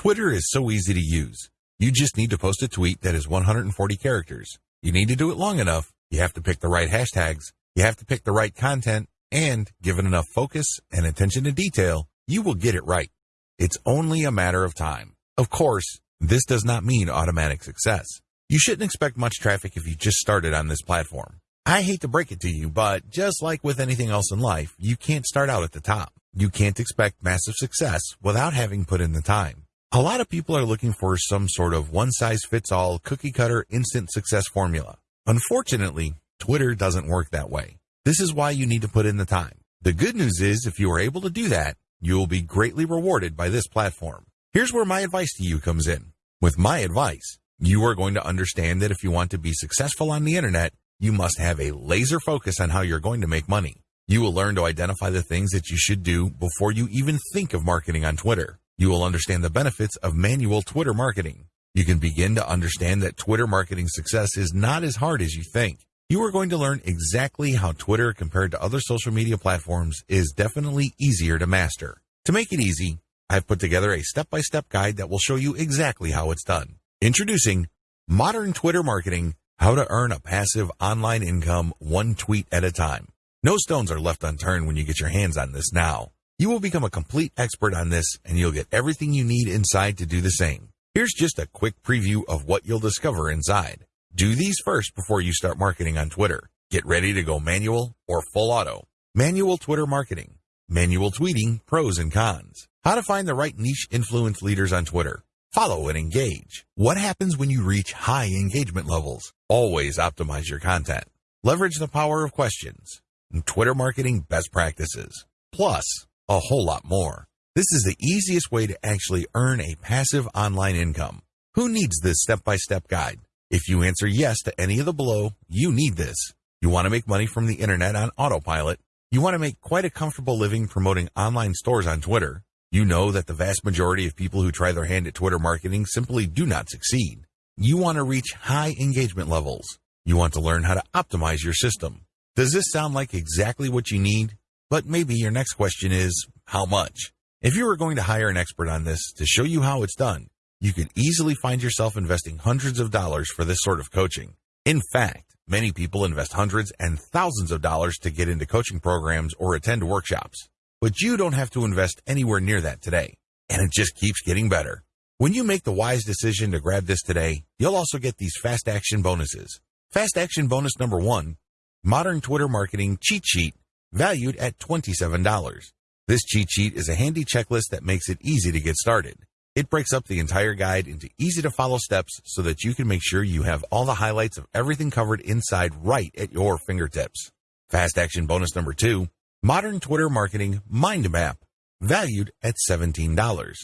Twitter is so easy to use. You just need to post a tweet that is 140 characters. You need to do it long enough. You have to pick the right hashtags. You have to pick the right content and given enough focus and attention to detail, you will get it right. It's only a matter of time. Of course, this does not mean automatic success. You shouldn't expect much traffic if you just started on this platform. I hate to break it to you, but just like with anything else in life, you can't start out at the top. You can't expect massive success without having put in the time. A lot of people are looking for some sort of one size fits all cookie cutter instant success formula. Unfortunately, Twitter doesn't work that way. This is why you need to put in the time. The good news is if you are able to do that, you will be greatly rewarded by this platform. Here's where my advice to you comes in. With my advice, you are going to understand that if you want to be successful on the internet, you must have a laser focus on how you're going to make money. You will learn to identify the things that you should do before you even think of marketing on Twitter. You will understand the benefits of manual Twitter marketing. You can begin to understand that Twitter marketing success is not as hard as you think. You are going to learn exactly how Twitter compared to other social media platforms is definitely easier to master. To make it easy, I've put together a step-by-step guide that will show you exactly how it's done. Introducing Modern Twitter Marketing, how to earn a passive online income one tweet at a time. No stones are left unturned when you get your hands on this now. You will become a complete expert on this and you'll get everything you need inside to do the same. Here's just a quick preview of what you'll discover inside. Do these first before you start marketing on Twitter. Get ready to go manual or full auto. Manual Twitter marketing. Manual tweeting, pros and cons. How to find the right niche influence leaders on Twitter. Follow and engage. What happens when you reach high engagement levels? Always optimize your content. Leverage the power of questions. Twitter marketing best practices. Plus, a whole lot more. This is the easiest way to actually earn a passive online income. Who needs this step-by-step guide? If you answer yes to any of the below, you need this. You want to make money from the internet on autopilot. You want to make quite a comfortable living promoting online stores on Twitter. You know that the vast majority of people who try their hand at Twitter marketing simply do not succeed. You want to reach high engagement levels. You want to learn how to optimize your system. Does this sound like exactly what you need? But maybe your next question is, how much? If you were going to hire an expert on this to show you how it's done, you could easily find yourself investing hundreds of dollars for this sort of coaching. In fact, many people invest hundreds and thousands of dollars to get into coaching programs or attend workshops. But you don't have to invest anywhere near that today. And it just keeps getting better. When you make the wise decision to grab this today, you'll also get these fast action bonuses. Fast action bonus number one, modern Twitter marketing cheat sheet valued at $27. This cheat sheet is a handy checklist that makes it easy to get started. It breaks up the entire guide into easy to follow steps so that you can make sure you have all the highlights of everything covered inside right at your fingertips. Fast action bonus number two, modern Twitter marketing mind map, valued at $17.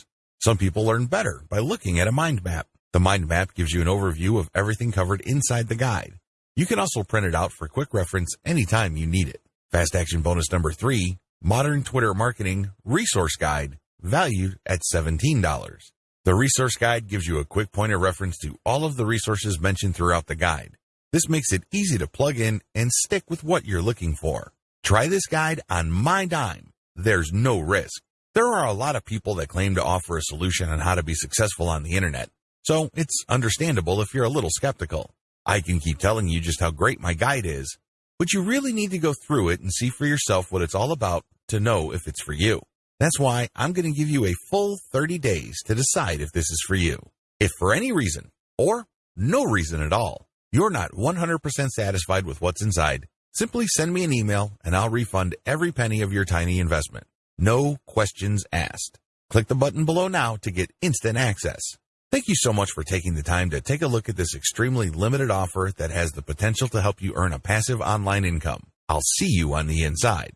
Some people learn better by looking at a mind map. The mind map gives you an overview of everything covered inside the guide. You can also print it out for quick reference anytime you need it. Fast action bonus number three, modern Twitter marketing resource guide, valued at $17. The resource guide gives you a quick point of reference to all of the resources mentioned throughout the guide. This makes it easy to plug in and stick with what you're looking for. Try this guide on my dime. There's no risk. There are a lot of people that claim to offer a solution on how to be successful on the internet, so it's understandable if you're a little skeptical. I can keep telling you just how great my guide is, but you really need to go through it and see for yourself what it's all about to know if it's for you. That's why I'm going to give you a full 30 days to decide if this is for you. If for any reason, or no reason at all, you're not 100% satisfied with what's inside, simply send me an email and I'll refund every penny of your tiny investment. No questions asked. Click the button below now to get instant access. Thank you so much for taking the time to take a look at this extremely limited offer that has the potential to help you earn a passive online income. I'll see you on the inside.